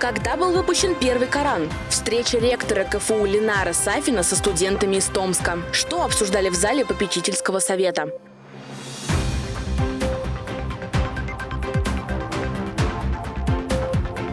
Когда был выпущен первый Коран? Встреча ректора КФУ Ленара Сафина со студентами из Томска. Что обсуждали в зале попечительского совета?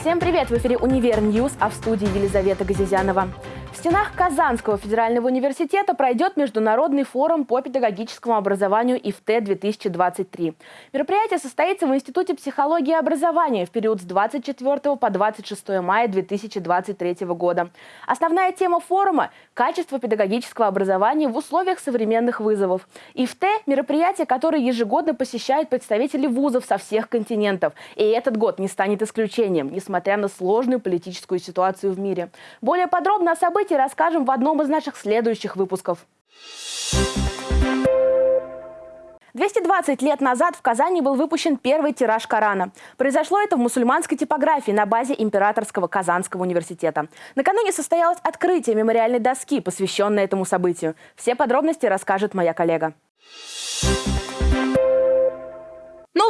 Всем привет! В эфире «Univer News», а в студии Елизавета Газизянова. В стенах Казанского федерального университета пройдет Международный форум по педагогическому образованию IFTE-2023. Мероприятие состоится в Институте психологии и образования в период с 24 по 26 мая 2023 года. Основная тема форума – качество педагогического образования в условиях современных вызовов. ИФТ – мероприятие, которое ежегодно посещают представители вузов со всех континентов. И этот год не станет исключением, несмотря на сложную политическую ситуацию в мире. Более подробно о событиях событий расскажем в одном из наших следующих выпусков. 220 лет назад в Казани был выпущен первый тираж Корана. Произошло это в мусульманской типографии на базе Императорского Казанского университета. Накануне состоялось открытие мемориальной доски, посвященной этому событию. Все подробности расскажет моя коллега.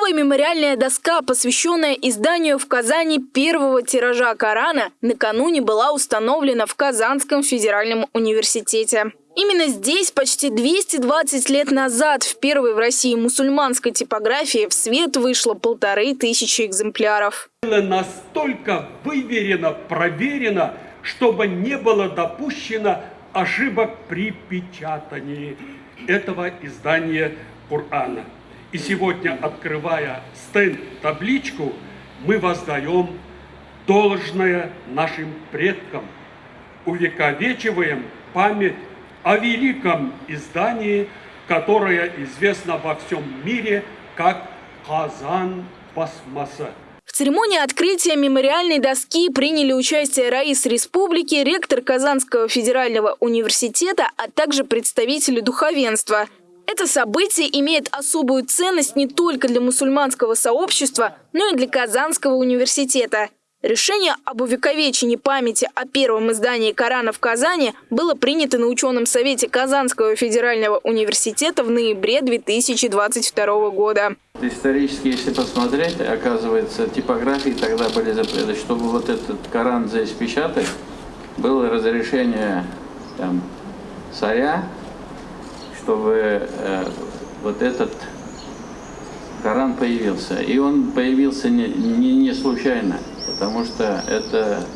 Новая мемориальная доска, посвященная изданию в Казани первого тиража Корана, накануне была установлена в Казанском федеральном университете. Именно здесь почти 220 лет назад в первой в России мусульманской типографии в свет вышло полторы тысячи экземпляров. Настолько выверено, проверено, чтобы не было допущено ошибок при печатании этого издания Корана. И сегодня, открывая стенд-табличку, мы воздаем должное нашим предкам, увековечиваем память о великом издании, которое известно во всем мире как «Казан Басмаса». В церемонии открытия мемориальной доски приняли участие Раис Республики, ректор Казанского федерального университета, а также представители духовенства – это событие имеет особую ценность не только для мусульманского сообщества, но и для Казанского университета. Решение об увековечении памяти о первом издании Корана в Казани было принято на ученом совете Казанского федерального университета в ноябре 2022 года. Исторически, если посмотреть, оказывается, типографии тогда были запреты. Чтобы вот этот Коран здесь печатать, было разрешение там, царя чтобы э, вот этот Коран появился. И он появился не, не, не случайно, потому что это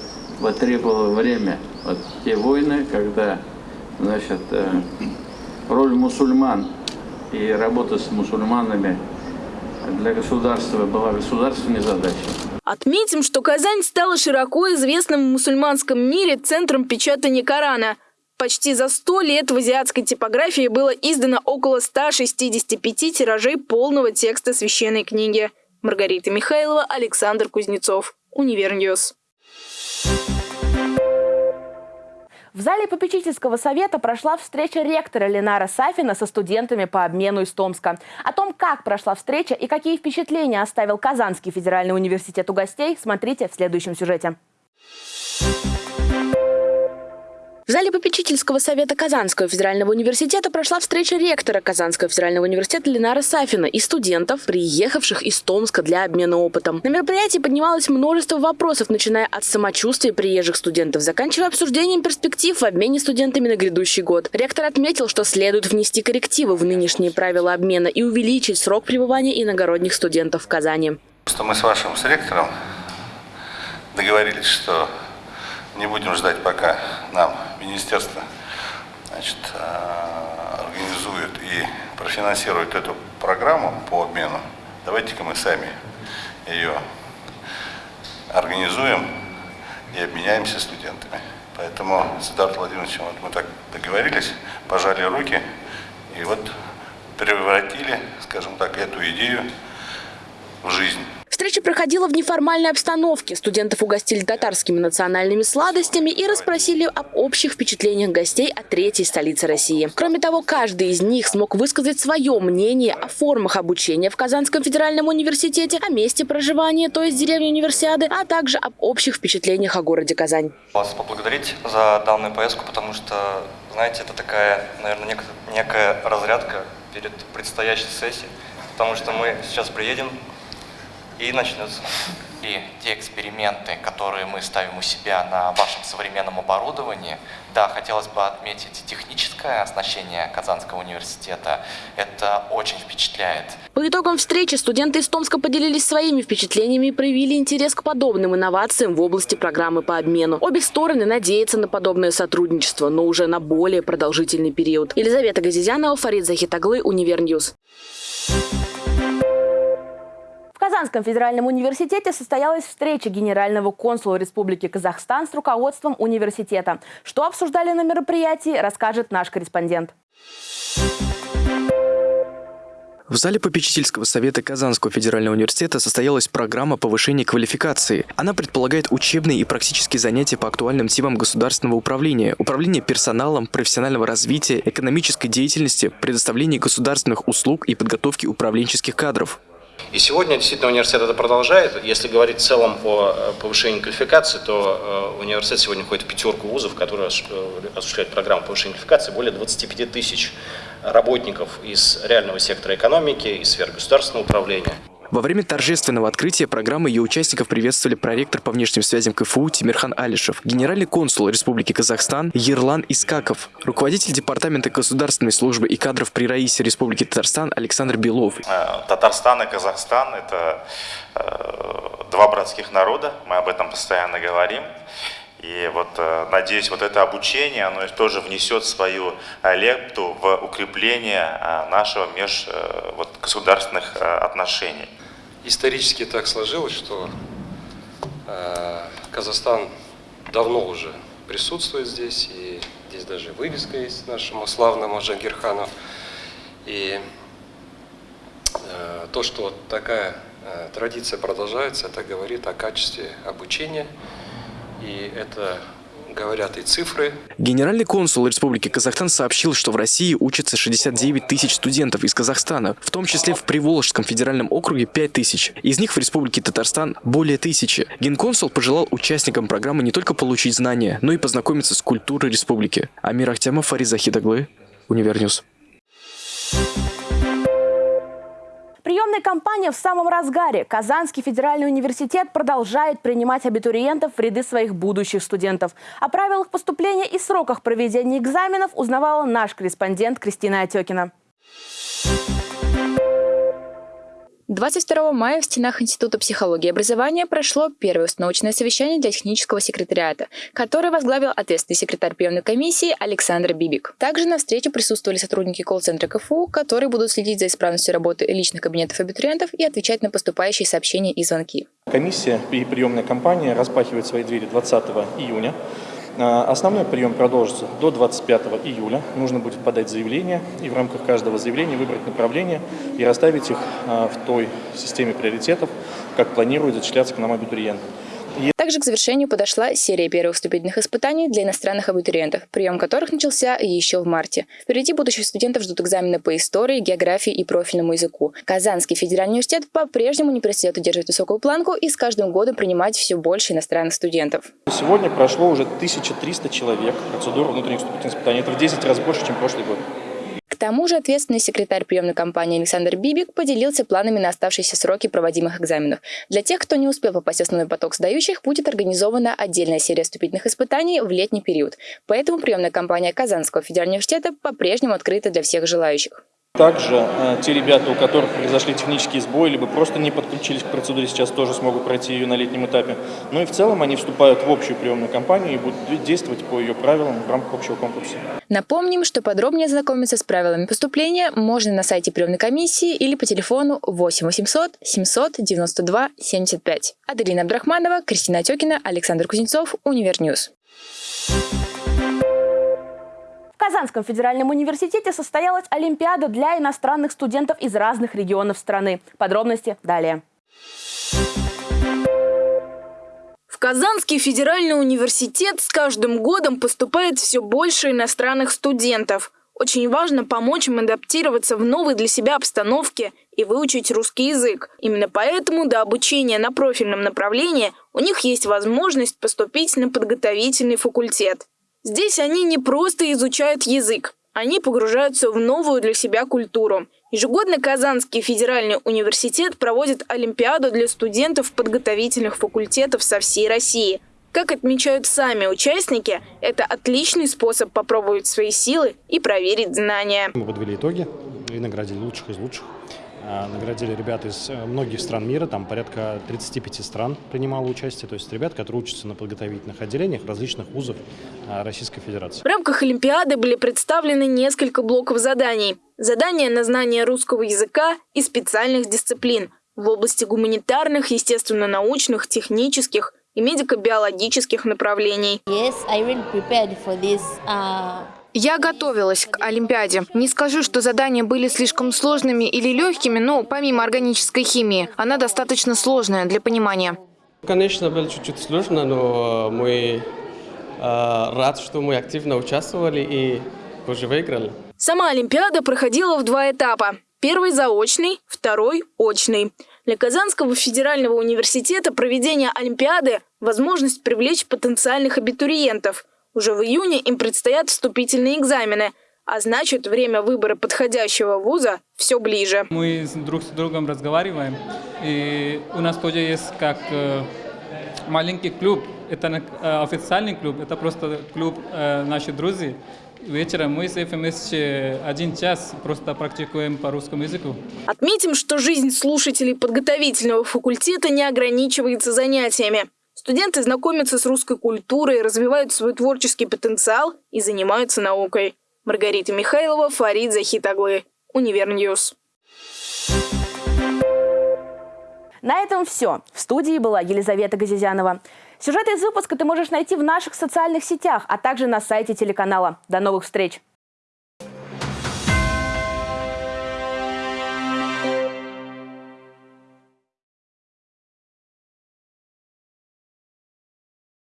потребовало время. Вот те войны, когда значит, э, роль мусульман и работа с мусульманами для государства была государственной задачей. Отметим, что Казань стала широко известным в мусульманском мире центром печатания Корана – Почти за 100 лет в азиатской типографии было издано около 165 тиражей полного текста священной книги. Маргарита Михайлова, Александр Кузнецов. Univer News. В зале попечительского совета прошла встреча ректора Ленара Сафина со студентами по обмену из Томска. О том, как прошла встреча и какие впечатления оставил Казанский федеральный университет у гостей, смотрите в следующем сюжете. В зале попечительского совета Казанского федерального университета прошла встреча ректора Казанского федерального университета Ленара Сафина и студентов, приехавших из Томска для обмена опытом. На мероприятии поднималось множество вопросов, начиная от самочувствия приезжих студентов, заканчивая обсуждением перспектив в обмене студентами на грядущий год. Ректор отметил, что следует внести коррективы в нынешние правила обмена и увеличить срок пребывания иногородних студентов в Казани. Что мы с вашим с ректором договорились, что не будем ждать, пока нам министерство значит, э, организует и профинансирует эту программу по обмену. Давайте-ка мы сами ее организуем и обменяемся студентами. Поэтому с Эдуардом Владимировичем вот мы так договорились, пожали руки и вот превратили, скажем так, эту идею в жизнь. Встреча проходила в неформальной обстановке. Студентов угостили татарскими национальными сладостями и расспросили об общих впечатлениях гостей о третьей столице России. Кроме того, каждый из них смог высказать свое мнение о формах обучения в Казанском федеральном университете, о месте проживания, то есть деревне универсиады, а также об общих впечатлениях о городе Казань. Вас поблагодарить за данную поездку, потому что, знаете, это такая, наверное, некая разрядка перед предстоящей сессией, потому что мы сейчас приедем и начнется. ли те эксперименты, которые мы ставим у себя на вашем современном оборудовании. Да, хотелось бы отметить техническое оснащение Казанского университета. Это очень впечатляет. По итогам встречи студенты из Томска поделились своими впечатлениями и проявили интерес к подобным инновациям в области программы по обмену. Обе стороны надеются на подобное сотрудничество, но уже на более продолжительный период. Елизавета Газизянова, Фарид Захитаглы, Univer News. В Казанском федеральном университете состоялась встреча генерального консула Республики Казахстан с руководством университета. Что обсуждали на мероприятии, расскажет наш корреспондент. В зале попечительского совета Казанского федерального университета состоялась программа повышения квалификации. Она предполагает учебные и практические занятия по актуальным темам государственного управления, управления персоналом, профессионального развития, экономической деятельности, предоставления государственных услуг и подготовки управленческих кадров. И сегодня действительно университет это продолжает. Если говорить в целом о э, повышении квалификации, то э, университет сегодня входит в пятерку вузов, которые э, осуществляют программу повышения квалификации. Более 25 тысяч работников из реального сектора экономики, из сфер государственного управления. Во время торжественного открытия программы ее участников приветствовали проректор по внешним связям КФУ Тимирхан Алишев, генеральный консул Республики Казахстан Ерлан Искаков, руководитель Департамента государственной службы и кадров при Раисе Республики Татарстан Александр Белов. Э, Татарстан и Казахстан – это э, два братских народа, мы об этом постоянно говорим. И вот э, надеюсь, вот это обучение, оно тоже внесет свою лепту в укрепление нашего межгосударственных отношений. Исторически так сложилось, что Казахстан давно уже присутствует здесь, и здесь даже вывеска есть нашему славному Джангирхану. И то, что такая традиция продолжается, это говорит о качестве обучения и это говорят и цифры. Генеральный консул Республики Казахстан сообщил, что в России учатся 69 тысяч студентов из Казахстана, в том числе в Приволжском федеральном округе 5 тысяч. Из них в Республике Татарстан более тысячи. Генконсул пожелал участникам программы не только получить знания, но и познакомиться с культурой республики. Амир Ахтямов, Фарид Захидаглы, Univer News. Приемная кампания в самом разгаре. Казанский федеральный университет продолжает принимать абитуриентов в ряды своих будущих студентов. О правилах поступления и сроках проведения экзаменов узнавала наш корреспондент Кристина Отекина. 22 мая в стенах Института психологии и образования прошло первое установочное совещание для технического секретариата, которое возглавил ответственный секретарь приемной комиссии Александр Бибик. Также на встрече присутствовали сотрудники колл-центра КФУ, которые будут следить за исправностью работы личных кабинетов абитуриентов и отвечать на поступающие сообщения и звонки. Комиссия и приемная кампания распахивает свои двери 20 июня. А, основной прием продолжится до 25 июля. Нужно будет подать заявление и в рамках каждого заявления выбрать направление и расставить их а, в той системе приоритетов, как планирует зачисляться к нам абитуриент. Также к завершению подошла серия первых вступительных испытаний для иностранных абитуриентов, прием которых начался еще в марте. Впереди будущих студентов ждут экзамены по истории, географии и профильному языку. Казанский федеральный университет по-прежнему не перестает удерживать высокую планку и с каждым годом принимать все больше иностранных студентов. Сегодня прошло уже 1300 человек процедуру внутренних вступительных испытаний. Это в 10 раз больше, чем прошлый год тому же ответственный секретарь приемной кампании Александр Бибик поделился планами на оставшиеся сроки проводимых экзаменов. Для тех, кто не успел попасть в основной поток сдающих, будет организована отдельная серия вступительных испытаний в летний период. Поэтому приемная кампания Казанского федерального университета по-прежнему открыта для всех желающих. Также э, те ребята, у которых произошли технические сбои, либо просто не подключились к процедуре, сейчас тоже смогут пройти ее на летнем этапе. Ну и в целом они вступают в общую приемную кампанию и будут действовать по ее правилам в рамках общего конкурса. Напомним, что подробнее ознакомиться с правилами поступления можно на сайте приемной комиссии или по телефону 8 800 792 75. Аделина Абдрахманова, Кристина Отекина, Александр Кузнецов, Univer News. Казанском федеральном университете состоялась Олимпиада для иностранных студентов из разных регионов страны. Подробности далее. В Казанский федеральный университет с каждым годом поступает все больше иностранных студентов. Очень важно помочь им адаптироваться в новой для себя обстановке и выучить русский язык. Именно поэтому до обучения на профильном направлении у них есть возможность поступить на подготовительный факультет. Здесь они не просто изучают язык. Они погружаются в новую для себя культуру. Ежегодно Казанский федеральный университет проводит Олимпиаду для студентов подготовительных факультетов со всей России. Как отмечают сами участники, это отличный способ попробовать свои силы и проверить знания. Мы подвели итоги и наградили лучших из лучших. А, наградили ребят из э, многих стран мира, там порядка 35 стран принимало участие, то есть ребят, которые учатся на подготовительных отделениях различных вузов а, Российской Федерации. В рамках Олимпиады были представлены несколько блоков заданий. Задания на знание русского языка и специальных дисциплин в области гуманитарных, естественно-научных, технических и медико-биологических направлений. Yes, I really prepared for this, uh... Я готовилась к Олимпиаде. Не скажу, что задания были слишком сложными или легкими, но помимо органической химии, она достаточно сложная для понимания. Конечно, было чуть-чуть сложно, но мы э, рад, что мы активно участвовали и позже выиграли. Сама Олимпиада проходила в два этапа. Первый заочный, второй очный. Для Казанского федерального университета проведение Олимпиады – возможность привлечь потенциальных абитуриентов – уже в июне им предстоят вступительные экзамены, а значит, время выбора подходящего вуза все ближе. Мы друг с другом разговариваем, и у нас тоже есть как э, маленький клуб. Это э, официальный клуб, это просто клуб э, наших друзей. Вечером мы с ФМС один час просто практикуем по русскому языку. Отметим, что жизнь слушателей подготовительного факультета не ограничивается занятиями. Студенты знакомятся с русской культурой, развивают свой творческий потенциал и занимаются наукой. Маргарита Михайлова, Фарид Захитаглы, Univer News. На этом все. В студии была Елизавета Газизянова. Сюжеты из выпуска ты можешь найти в наших социальных сетях, а также на сайте телеканала. До новых встреч!